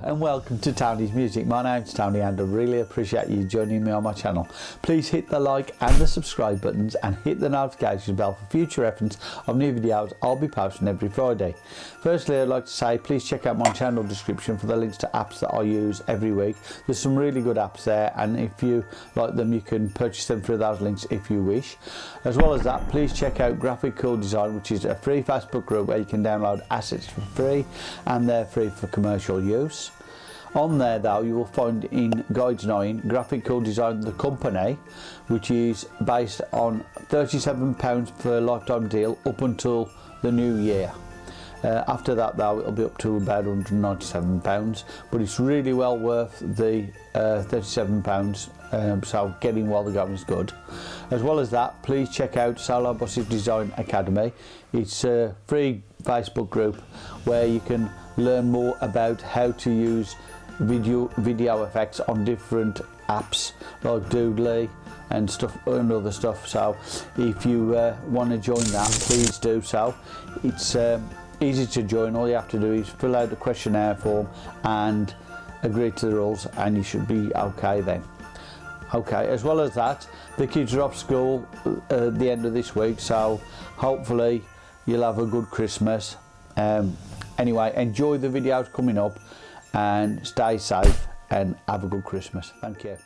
and welcome to Tony's Music. My name's Tony and I really appreciate you joining me on my channel. Please hit the like and the subscribe buttons and hit the notification bell for future reference of new videos I'll be posting every Friday. Firstly I'd like to say please check out my channel description for the links to apps that I use every week. There's some really good apps there and if you like them you can purchase them through those links if you wish. As well as that please check out Graphic Cool Design which is a free Facebook group where you can download assets for free and they're free for commercial use. On there though you will find in Guides 9 Graphic Cool Design the company which is based on £37 for a lifetime deal up until the new year. Uh, after that though it'll be up to about 197 pounds but it's really well worth the uh, 37 pounds um, so getting while the going is good. As well as that please check out Solar Design Academy. It's a free Facebook group where you can learn more about how to use video video effects on different apps like Doodly and stuff and other stuff. So if you uh, want to join that please do so. It's um, easy to join. All you have to do is fill out the questionnaire form and agree to the rules and you should be okay then. Okay as well as that the kids are off school uh, at the end of this week so hopefully you'll have a good Christmas. Um, anyway, enjoy the videos coming up and stay safe and have a good Christmas. Thank you.